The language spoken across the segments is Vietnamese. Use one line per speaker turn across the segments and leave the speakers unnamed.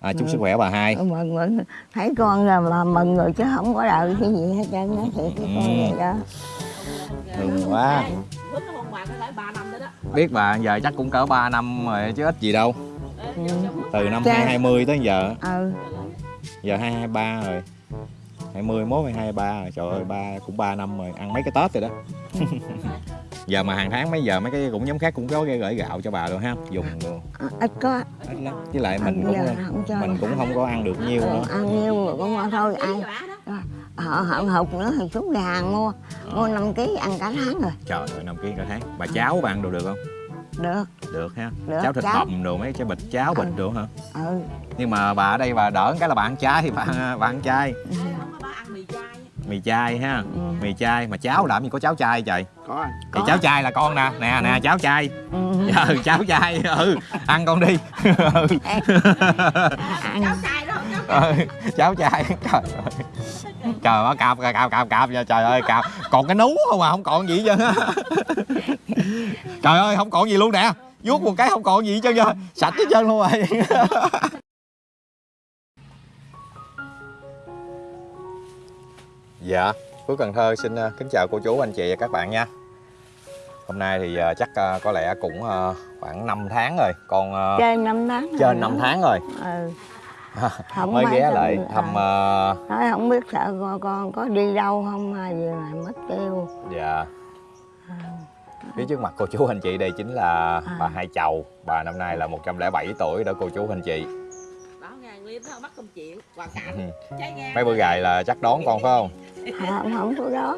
à, chúc sức khỏe bà hai.
Mừng mừng. Thấy con là mà mừng rồi chứ không có đợi cái gì hết trơn á thì cái con
Ừ.
vậy đó.
Quá.
Phước nó không bằng nó lại 3 năm nữa đó.
Biết bà giờ chắc cũng cỡ 3 năm rồi chứ ít gì đâu.
Ừ.
từ năm
Cha.
2020 tới giờ.
Ừ.
Giờ 223 rồi 20 mốt 23 rồi trời ơi ba cũng 3 năm rồi ăn mấy cái Tết rồi đó. Giờ mà hàng tháng mấy giờ mấy cái cũng nhóm khác cũng có cái gửi gạo cho bà rồi ha dùng luôn.
À, ít có.
Ít lắm. Với lại mình cũng mình cũng không có ăn được nhiều
Ừ,
nữa.
ăn nhiêu rồi cũng thôi ai họ họ hụt nữa thì xuống nhà hàng mua mua 5 kg ăn cả tháng rồi.
Trời ơi năm ký cả tháng. Bà cháo bà ăn đồ được không?
Được.
Được ha.
Được,
cháo thịt
cháo.
bằm đồ mấy cái bịch cháo bịch
Ừ.
được hả?
Ừ.
Nhưng mà bà ở đây bà đỡ cái là bà ăn chay thì bà ăn, bà ăn chay.
Ừ.
ăn mì chay
mì chay ha.
Ừ.
mì chay. Mà cháo làm gì có cháo chay trời?
Có anh.
Thì
Có.
cháo chay là con nè. Nè nè cháo chay.
Ừ.
ừ cháo chay. Ừ ăn con đi. Ừ.
Ăn
cháu chay đó không cháu
ừ, cháo chay. Trời ơi. Trời ơi cạp cạp cạp cạp nha trời ơi cạp. Còn cái nú không à? Không còn gì hết trơn á. Trời ơi không còn gì luôn nè. Vuốt một cái không còn gì hết trơn trơn sạch hết trơn luôn rồi dạ Phước Cần Thơ xin ờ, kính chào cô chú anh chị và các bạn nha hôm nay thì ờ, chắc ờ, có lẽ cũng khoảng 5 tháng rồi con ờ,
trên năm tháng rồi
trên
đó.
5 tháng rồi
ừ. Không
mới ghé lại thăm
à.
ờ,
nói không biết sợ con, con có đi đâu không hay gì mà mất tiêu
Dạ Phía trước mặt cô chú anh chị đây chính là
À.
bà Hai Chầu Bà năm nay là 107 tuổi đó cô chú anh chị
bảo ngàn liêm nó bắt công chuyện hoàn cảnh
Mấy bữa gài là chắc đón con phải không?
Không, không có đó.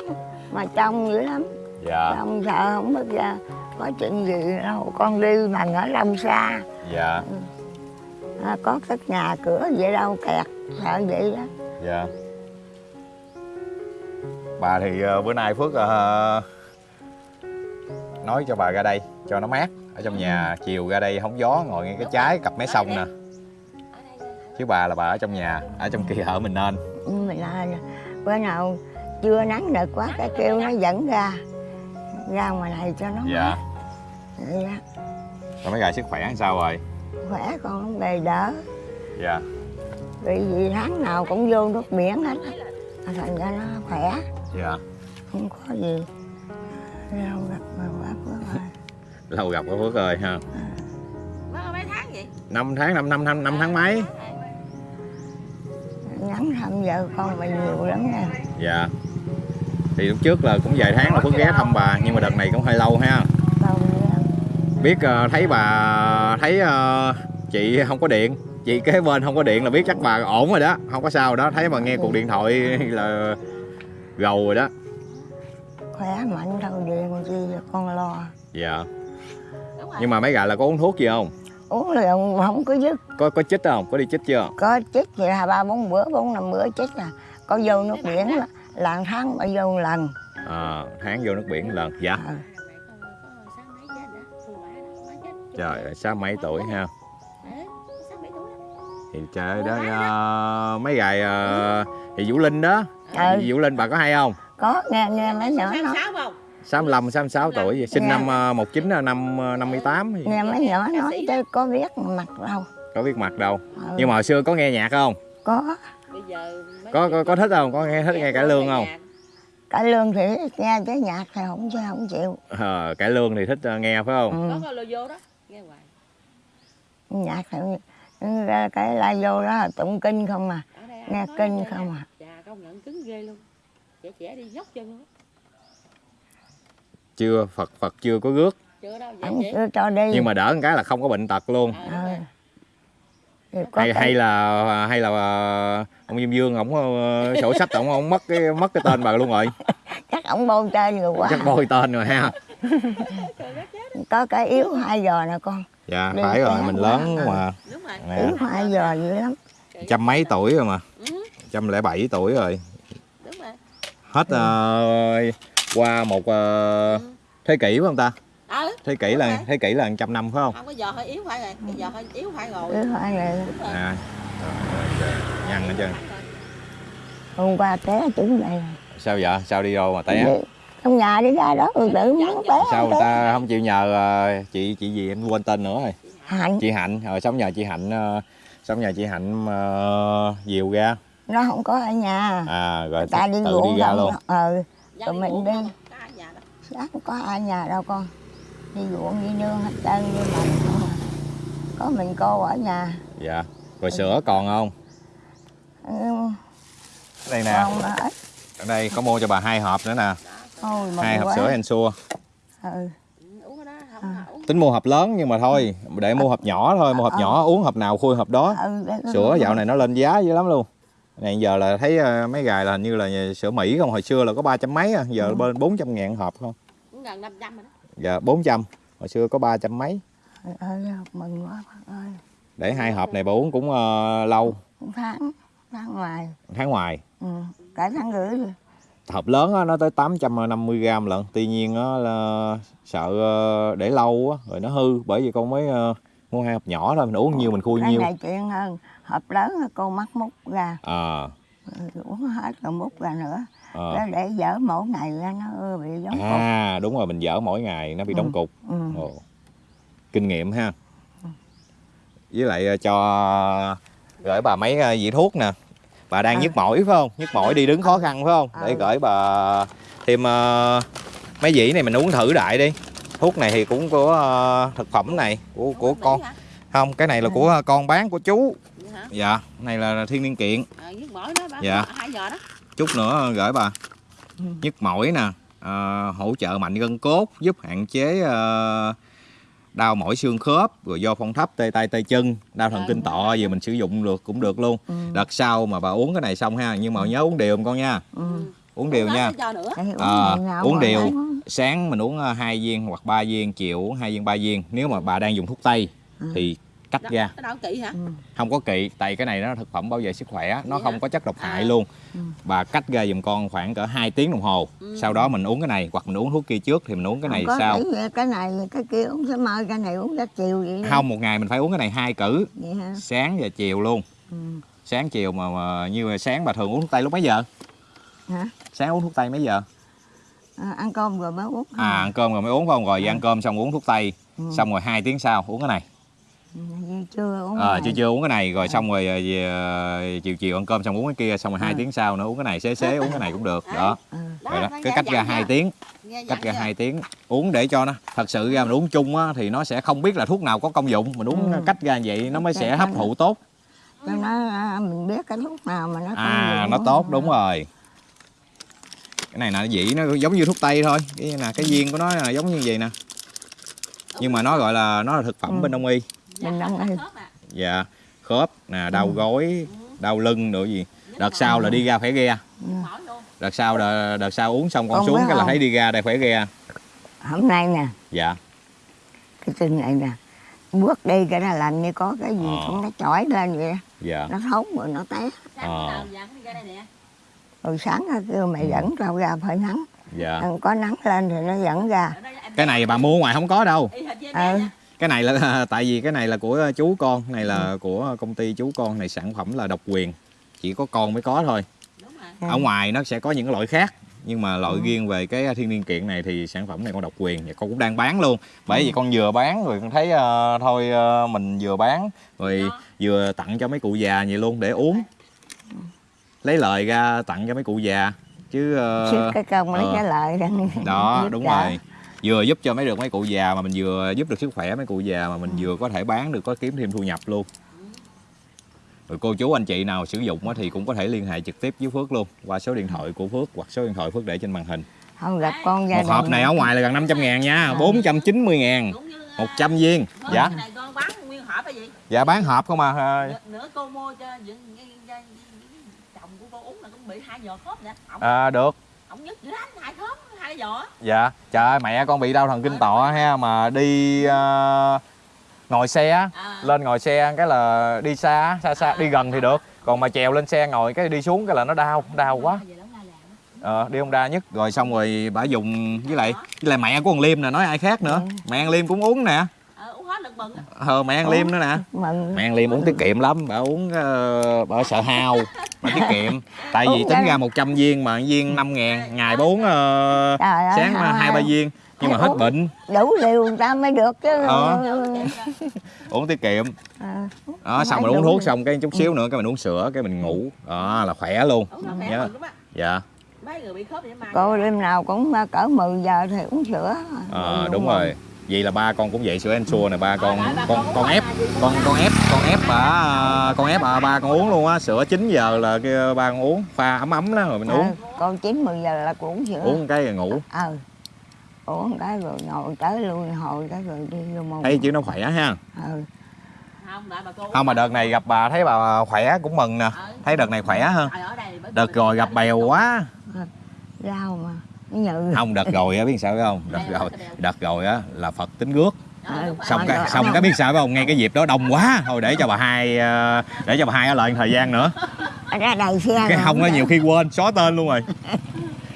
Mà trông dữ lắm.
Dạ.
Trông sợ không biết ra có chuyện gì đâu. Con đi mà ở lâm xa.
Dạ.
À, có cái nhà cửa vậy đâu kẹt sợ vậy đó.
Dạ. Bà thì ờ, bữa nay Phước ờ, nói cho bà ra đây cho nó mát. Ở trong nhà chiều ra đây hóng gió ngồi ngay cái trái cặp mé sông nè. Chứ bà là bà ở trong nhà ở trong kia ở mình nên.
Nhưng mình là bữa nào chưa nắng được quá cái kêu nó dẫn ra ra ngoài này cho nó
dạ.
mát Vậy đó.
rồi mấy gài sức khỏe sao rồi?
Khỏe con không bề đỡ.
Dạ.
Vì gì tháng nào cũng vô nước biển hết á. thành ra nó khỏe.
Dạ.
Không có gì. Lâu gặp mà quá quá rồi.
Lâu gặp có Phước ơi ha.
Mất mấy tháng vậy?
5 tháng 5 năm năm năm tháng mấy
nhắn thăm vợ con mà nhiều lắm nha.
Dạ. Thì lúc trước là cũng vài tháng là Phước ghé thăm bà nhưng mà đợt này cũng hơi lâu ha. Biết ờ, thấy bà thấy ờ, chị không có điện. Chị kế bên không có điện là biết chắc bà ổn rồi đó. Không có sao đó. Thấy bà nghe cuộc điện thoại là gầu rồi đó.
Khỏe mạnh đâu điện chi con lo.
Dạ.
Rồi
nhưng mà mấy gà là có uống thuốc gì không
uống liền không có dứt.
Có có chích không? Có đi chích chưa?
Có chích thì hai ba bốn bữa bốn năm bữa chích là có vô nước biển là, là tháng mà vô một lần.
À, tháng vô nước biển lần dạ.
Chết chết
trời ơi, sáu mấy tuổi ha? Thì trời đó ờ, mấy gài ờ, thì Vũ Linh đó.
Ừ.
Vũ Linh bà có hay không?
Có nghe nghe mấy nhỏ
không
65 66 tuổi gì sinh
Dạ.
năm ờ, 19 là năm ờ, 58 gì.
nghe mấy nhỏ nói chứ có biết mặt đâu.
Có biết mặt đâu.
Ừ.
nhưng mà hồi xưa có nghe nhạc không?
Có.
Bây giờ mấy
có có, có thích không? Có nghe thích nghe cải lương không?
nhà.
cả lương thì nghe cái nhạc thì không chứ không chịu.
Ờ, cải lương thì thích ờ, nghe phải không?
Ừ.
có vô đó nghe hoài.
Nhạc thì ra cái la vô đó là tụng kinh không à. Nghe kinh không à?
chà công nhận cứng ghê luôn. Trẻ trẻ đi nhóc chân luôn
chưa Phật Phật chưa có rước.
Chưa đâu vậy
ông
chị.
chưa cho đi.
Nhưng mà đỡ một cái là không có bệnh tật luôn.
Ờ,
Ừ.
rồi.
Thì có
hay hay là hay là ờ, ông Diêm Dương ổng ờ, sổ sách ổng ổng mất cái mất cái tên bà luôn rồi.
Chắc ổng bôi tên rồi quá.
Chắc bôi tên rồi ha.
Có cái yếu hai giờ nè con.
Dạ
Đi
phải rồi mình
quá.
lớn mà.
Đúng rồi.
Nè
yếu hai giờ dữ lắm.
Trăm mấy tuổi rồi mà.
Ừ,
trăm lẻ bảy tuổi rồi.
Đúng rồi.
Hết ờ, qua một ờ, thế kỷ phải không ta?
Ừ.
Thế kỷ là
rồi.
thế kỷ là trăm năm phải không?
Không có giờ hơi yếu phải rồi bây giờ hơi yếu phải rồi.
Yếu
đúng rồi.
À nhăn hết trơn.
Hôm qua té trúng này.
Sao vậy? Sao đi đâu mà té?
Đi- trong nhà đi ra đó rồi tự muốn té
sao người ta không chịu nhờ ờ, chị chị gì em quên tên nữa rồi.
Hạnh.
Chị hạnh rồi sống nhờ chị hạnh ờ, xong nhà chị hạnh uh, dìu ra.
Nó không có ở nhà.
À rồi
ta đi
tự đi ra luôn.
ờ
Dạ
Tụi mình đi.
không? Có ai nhà đâu.
sáng không có ai nhà đâu con đi ruộng đi nương hết trơn như mình à. có mình cô ở nhà
dạ rồi sữa còn không
ừ,
đây nè ở đây có mua cho bà hai hộp nữa nè
thôi mừng
hai hộp
quá.
sữa Ensure
ừ.
Ừ, uống cái đó không
À.
uống
tính mua hộp lớn nhưng mà thôi để mua hộp nhỏ thôi mua hộp
Ờ.
nhỏ uống hộp nào khui hộp đó
ừ
sữa dạo này nó lên giá dữ lắm luôn này giờ là thấy ờ, mấy gài là hình như là sữa Mỹ không? Hồi xưa là có ba trăm mấy giờ
Ừ.
bên bốn trăm ngàn hộp không?
Gần 500 rồi đó.
Giờ bốn trăm hồi xưa có ba trăm mấy.
Ừ, mừng quá bác ơi.
Để hai hộp này bà uống cũng ờ, lâu.
Cũng tháng tháng ngoài.
Tháng ngoài.
Ừ. cả tháng rưỡi rồi.
hộp lớn á, nó tới 850 gram lận. Tuy nhiên á, là sợ ờ, để lâu á, rồi nó hư. Bởi vì con mới mua hai hộp nhỏ thôi mình uống nhiều mình khui nhiều
này chuyện hơn hộp lớn là cô mắc múc ra
à,
uống hết rồi múc ra nữa
à.
để dở mỗi ngày ra nó bị giống cục
à đúng rồi mình dở mỗi ngày nó bị đóng
Ừ.
cục
ừ.
Ồ. kinh nghiệm ha với lại ờ, cho gửi bà mấy ờ, vị thuốc nè bà đang
Ừ.
nhức mỏi phải không nhức mỏi đi đứng khó khăn phải không để
Ừ.
gửi bà thêm ờ, mấy dĩ này mình uống thử đại đi thuốc này thì cũng của ờ, thực phẩm này của của con. không cái này là
Ừ.
của con bán của chú. Dạ này là thiên niên kiện.
Ờ,
Dạ. chút nữa gửi bà.
Ừ.
nhức mỏi nè. Ờ, hỗ trợ mạnh gân cốt giúp hạn chế ờ, đau mỏi xương khớp rồi do phong thấp tê tay tê chân đau thần
Ờ,
kinh tọa gì mình sử dụng được cũng được luôn.
Ừ.
đợt sau mà bà uống cái này xong ha nhưng mà nhớ uống đều con nha.
Ừ.
uống đều nha
Để uống
đều. sáng mình uống ờ, hai viên hoặc ba viên chiều uống hai viên ba viên nếu mà bà đang dùng thuốc tây
Ừ.
thì cắt
Đó,
ra
hả
Ừ.
không có kỵ tại cái này nó thực phẩm bảo vệ sức khỏe nó
Vậy
không
hả?
có chất độc hại
À.
luôn
Ừ.
bà cắt ra giùm con khoảng cỡ 2 tiếng đồng hồ
Ừ.
sau đó mình uống cái này hoặc mình uống thuốc kia trước thì mình uống cái này
Không
sau
cái này cái kia uống sớm mai cái này uống ra chiều vậy
không một ngày mình phải uống cái này hai cử sáng và chiều luôn
ừ.
sáng chiều mà, mà như sáng bà thường uống thuốc tây lúc mấy giờ
hả?
Sáng uống thuốc tây mấy giờ?
À, ăn cơm rồi mới uống.
À ăn cơm rồi mới uống phải không? Rồi
Ừ.
ăn cơm xong uống thuốc tây.
Ừ.
xong rồi hai tiếng sau uống cái này.
Ừ, chưa uống
ờ
cái
chưa
này.
chưa uống cái này. Rồi xong rồi ờ, về, ờ, chiều chiều ăn cơm xong uống cái kia xong rồi hai
Ừ.
tiếng sau nữa uống cái này xế xế uống cái này cũng được. Đó.
Ừ.
Đó,
rồi đó cái cách ra hai tiếng. Cách ra hai tiếng. Uống để cho nó thật sự ra mình uống chung á thì nó sẽ không biết là thuốc nào có công dụng. Mình uống
Ừ.
cách ra vậy nó mới sẽ hấp thụ tốt.
Cho nó à, mình biết cái lúc nào mà nó
à nó tốt đúng rồi cái này là dĩ nó giống như thuốc tây thôi. Cái nè cái viên của nó là giống như vậy nè. Nhưng mà nó gọi là nó là thực phẩm
Ừ.
bên đông y.
Mình
Dạ, khớp
ăn.
khớp à.
dạ khớp nè đau
Ừ.
gối đau lưng nữa gì. Đợt sau là đi ra phải ghe.
Mỏi luôn.
đợt sau đợt, đợt sau uống xong con
Con
xuống cái là thấy đi ra đây phải ghe.
Hôm nay nè.
Dạ.
Cái chân này nè bước đi cái là làm như có cái gì
Ờ.
cũng nó chỏi lên vậy
dạ.
Nó thốn rồi nó té.
Sáng
Ờ.
rồi sáng nó kêu mày
Ừ.
dẫn tao ra phải nắng
dạ
có nắng lên thì nó dẫn ra
cái này bà mua ngoài không có đâu
nha.
cái này là tại vì cái này là của chú con này là của công ty chú con này sản phẩm là độc quyền chỉ có con mới có thôi
Đúng rồi.
Ừ.
ở ngoài nó sẽ có những loại khác nhưng mà loại
Ừ.
riêng về cái thiên niên kiện này thì sản phẩm này con độc quyền và con cũng đang bán luôn bởi
Ừ.
vì con vừa bán rồi con thấy ờ, thôi ờ, mình vừa bán rồi
Đó.
vừa tặng cho mấy cụ già vậy luôn để uống lấy lời ra tặng cho mấy cụ già chứ ờ,
xếp cái công lấy
ờ.
cái lợi đó
đó đúng
đỡ.
rồi vừa giúp cho mấy được mấy cụ già mà mình vừa giúp được sức khỏe mấy cụ già mà mình vừa có thể bán được có kiếm thêm thu nhập luôn rồi cô chú anh chị nào sử dụng á thì cũng có thể liên hệ trực tiếp với Phước luôn qua số điện thoại của Phước hoặc số điện thoại Phước để trên màn hình
không gặp con gia
một hộp này ở ngoài là gần 500 ngàn nha
Ừ.
490 ngàn
Cũng như, à,
100 viên dạ
cái này con bán nguyên hộp hay gì?
dạ bán hộp không à
Nữa- Nữa cô mua cho những cái- cái- cái chồng của cô uống là cũng bị hai giò khớp nè. Ổng
à, được
ổng nhất dữ lắm, hai khớp, hai giò.
dạ trời ơi mẹ con bị đau thần kinh tọa ha mà đi ờ, ngồi xe á,
À.
lên ngồi xe cái là đi xa xa xa
À.
đi gần thì được còn mà trèo lên xe ngồi cái đi xuống cái là nó đau đau quá
ông
ờ, đi Honda nhất rồi xong rồi bả dùng với lại với lại mẹ của con Liêm nè nói ai khác nữa
Ừ.
mẹ con Liêm cũng uống nè
Ờ, mừng á.
ờ, mẹ con Liêm nữa nè. mẹ con Liêm uống tiết kiệm lắm bà uống ờ, bà sợ hao bà tiết kiệm. Tại vì tính ra. 100 viên mà viên 5 ngàn ngày bốn
Trời ơi,
sáng hai ba viên nhưng mà hết bệnh.
đủ liều người ta mới được chứ.
Ờ. uống tiết kiệm.
Ờ,
đó xong mình uống thuốc xong cái chút xíu nữa cái mình uống sữa cái mình ngủ. Đó là khỏe luôn. Nhớ. dạ.
Mấy người bị khớp vậy mà.
cô đêm nào cũng cỡ 10 giờ thì uống sữa.
Ờ,
Uống
đúng rồi vậy là ba con cũng vậy sữa ensure này ba con con con ép con con ép con ép bà à, con ép à, ba con uống luôn á sữa 9 giờ là kia ba con uống pha ấm ấm đó rồi mình
Ờ,
uống.
con 9 10 giờ là cũng uống sữa.
Uống cái rồi ngủ.
Ờ uống cái rồi ngồi tới lui hồi cái rồi đi vô mồm
thấy chứ nó khỏe ha.
Ừ.
Không, lại bà cô
không mà đợt này gặp bà thấy bà khỏe cũng mừng nè.
Ờ.
thấy đợt này khỏe hơn
Trời, ở đây bởi-
đợt rồi gặp bèo quá.
Rau mà. nó nhự
không đợt rồi á biết sao không? Đợt rồi đợt rồi á là phật tính rước.
Ờ,
xong cái xong cái biết sao không? Ngay cái dịp đó đông quá. Thôi để cho bà hai ờ, để cho bà hai ở lại thời gian nữa.
Ra đầy xe
cái không á nhiều khi quên xóa tên luôn rồi.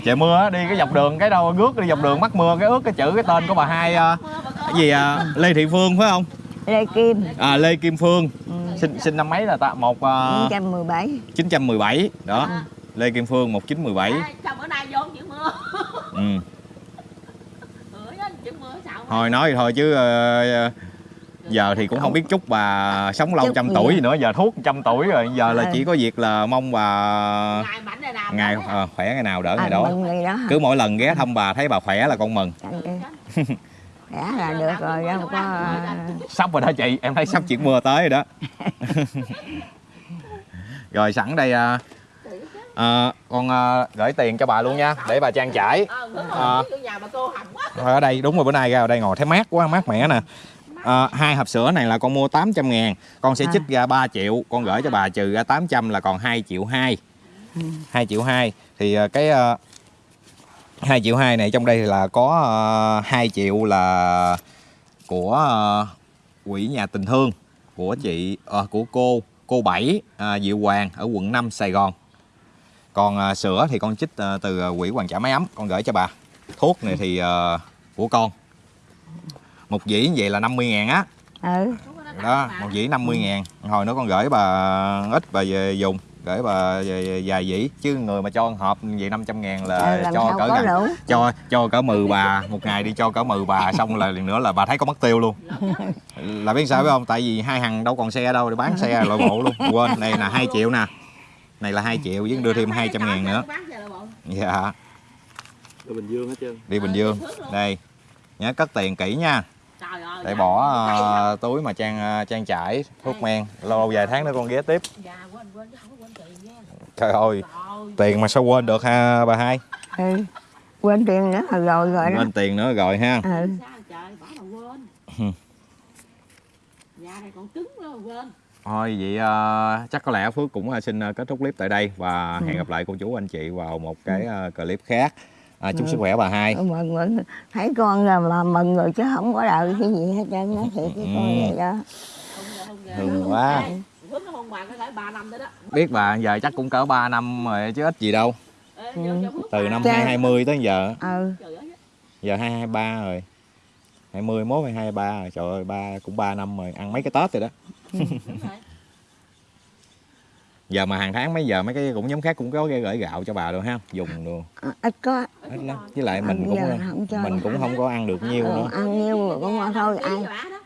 Trời mưa á đi cái dọc đường cái đâu rước đi dọc đường mắc mưa cái ướt cái chữ cái tên của bà hai ờ, cái gì à, lê thị phương phải không?
Lê kim.
À, lê kim phương.
Ừ.
sinh sinh năm mấy là ta? Một uh,
917
917 đó.
À.
lê kim phương 1917
Ê, Sao bữa nay vô chữ mưa?
Ừ.
Ừ,
thôi nói thì thôi chứ ờ, giờ thì cũng không biết chúc bà sống lâu trăm tuổi gì nữa giờ thuốc trăm tuổi rồi. Giờ là
Ờ.
chỉ có việc là mong bà
Ngày
ờ, khỏe ngày nào đỡ
à,
ngày đó
ngày đó
cứ mỗi lần ghé thăm bà thấy bà khỏe là con mừng.
Khỏe là được rồi đâu có ờ,
sắp rồi đó chị em thấy sắp chuyển mưa tới rồi đó. Rồi sẵn đây à, à, con à, gửi tiền cho bà luôn nha để bà trang trải
đúng rồi, nhà bà cô hầm quá.
Thôi ở đây đúng rồi bữa nay ra ở đây ngồi thấy mát quá mát mẻ nè à, hai hộp sữa này là con mua 800 ngàn con sẽ
À.
trích ra 3 triệu con gửi cho bà trừ ra 800 là còn 2 triệu 2
Ừ.
2 triệu 2 thì à, cái à, 2 triệu 2 này trong đây là có à, 2 triệu là của à, quỹ nhà tình thương của chị à, của cô cô Bảy à, Diệu Hoàng ở quận 5 Sài Gòn còn à, sữa thì con trích à, từ à, quỹ hoàn trả máy ấm con gửi cho bà. Thuốc này thì à, của con. Một dĩ như vậy là 50 ngàn á.
Ừ.
Đó một dĩ 50 ngàn. Hồi nữa con gửi bà ít bà về dùng gửi bà về- vài dĩ. Chứ người mà cho hộp vậy 500 ngàn là
ừ,
cho cỡ
đủ
cho cho cỡ mừ bà một ngày đi cho cỡ mừ bà xong là liền nữa là bà thấy có mất tiêu luôn. Là biết sao biết không? Tại vì hai thằng đâu còn xe đâu để bán xe loại bộ luôn. Quên này là 2 triệu nè này là 2 triệu với đưa thêm 200 ngàn nữa dạ
Ở Bình Dương hết trơn
đi Bình Dương đây nhớ cất tiền kỹ nha
Trời ơi,
để
dạ.
bỏ ờ, túi mà trang ờ, trang trải thuốc men lâu vài tháng nữa con ghé tiếp
Dạ, quên quên chứ không có quên tiền nha.
trời ơi tiền mà sao quên được ha bà hai
ừ. quên tiền nữa rồi rồi rồi đó
quên tiền nữa rồi ha
ừ.
quên.
Ừ.
Nhà này còn cứng mà quên.
Thôi vậy ờ, chắc có lẽ phước cũng ờ, xin ờ, kết thúc clip tại đây và
Ừ.
hẹn gặp lại cô chú anh chị vào một cái ờ, clip khác À, chúc
Ừ.
sức khỏe bà hai
mừng mừng thấy con là mà mừng rồi chứ không có đợi cái gì hết trơn nói thiệt với con
Ừ.
vậy đó.
Mừng quá.
Ê, Phước nó hôn bà có phải 3 năm rồi đó.
biết bà giờ chắc cũng cỡ 3 năm rồi chứ ít gì đâu
Phước
từ năm
Dạ.
2020 tới giờ
ừ
Trời ơi,
giờ 2023 rồi 21 hay 23 rồi trời ơi ba cũng 3 năm rồi ăn mấy cái Tết rồi đó. giờ mà hàng tháng mấy giờ mấy cái cũng nhóm khác cũng có gửi gạo cho bà rồi ha dùng đồ
Ờ, ít có.
Ít lắm. Với lại mình
Bây
cũng
không
mình cũng không có ăn được nhiều
Ờ,
nữa.
ăn nhiêu rồi cũng thôi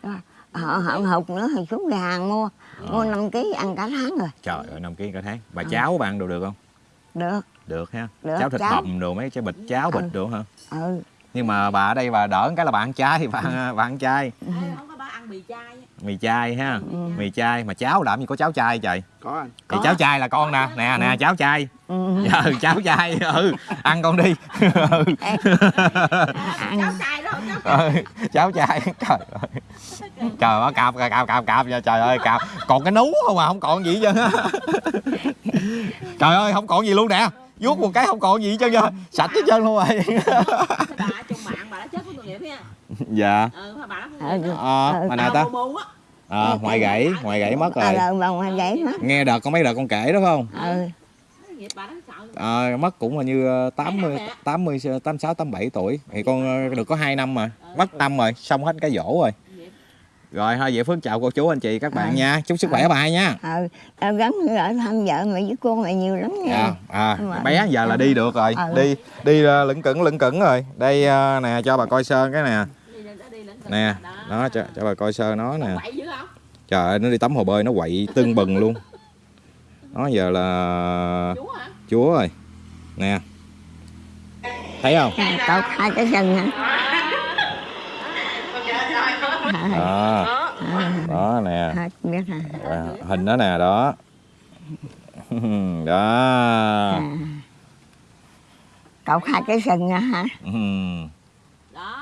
đó.
họ họ hụt nữa thì xuống nhà hàng mua. Mua 5 kg ăn cả tháng rồi.
Trời ơi năm ký cả tháng. Bà cháo bà ăn đồ được không?
Được.
Được ha.
Được,
cháo thịt
cháo.
bằm đồ mấy cái bịch cháo bịch
Ừ.
đồ hả?
Ừ.
Nhưng mà bà ở đây bà đỡ cái là bà ăn chay bà ăn, bà ăn chay.
Bà ăn mì chay
mì chay ha.
Ừ.
mì chay. Mà cháo làm gì có cháo chay trời?
Có anh.
Thì
Có.
cháo chay là con nè. Nè nè cháo chay.
Ừ.
ừ cháo chay. Ừ ăn con đi. Ừ.
ăn.
Cháu chay đó, cháu
Ừ, cháo chay. Trời ơi. Trời ơi cạp cạp cạp cạp nha trời ơi cạp. Còn cái nú không à không còn gì hết trơn á. Trời ơi không còn gì luôn nè vuốt một cái không còn gì hết trơn á sạch hết trơn luôn rồi.
Cái bà trong mạng bà đã chết với tội nghiệp nha.
dạ.
Ừ, bà đã
Ừ.
ờ mà nào ta? Ờ ngoài gãy ngoài gãy mất
à
rồi
mất.
Nghe đợt có mấy đợt con kể đó phải không?
Ừ.
Nghiệp bà đó sợ.
Ờ, mất cũng là như ờ, 80 80 86 87 tuổi. Thì con ờ, được có 2 năm mà. Mất năm rồi xong hết cái dỗ rồi. Rồi thôi vậy phước chào cô chú anh chị các bạn
Ừ.
nha. Chúc sức khỏe bà hai nha.
Ờ tao gắn ở thăm vợ mày với con mày nhiều lắm nha.
À, à
Đúng rồi.
bé giờ là đi được rồi.
Ừ.
đi đi uh, lững cững lững cững rồi. Đây ờ, nè cho bà coi sơ cái nè. Nè đó cho, cho bà coi sơ nó nè.
Quậy dữ không?
Trời ơi nó đi tắm hồ bơi nó quậy tưng bừng luôn. Nó giờ là chúa rồi. Nè. Thấy không?
À, tao hai cái sừng hả
đó.
À,
đó nè.
À, biết hả?
À, hình đó nè đó. Đó.
À. cậu hai cái sừng hả hả?
Ừm,
đó.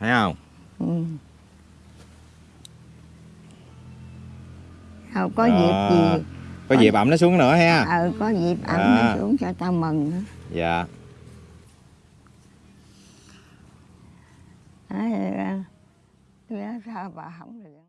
Thấy không?
Ừ. không có
À.
dịp gì.
Có dịp ẩm nó xuống nữa ha
ờ có dịp ẩm
À.
nó xuống cho tao mừng nữa.
dạ.
Đấy, ờ, sao bà không được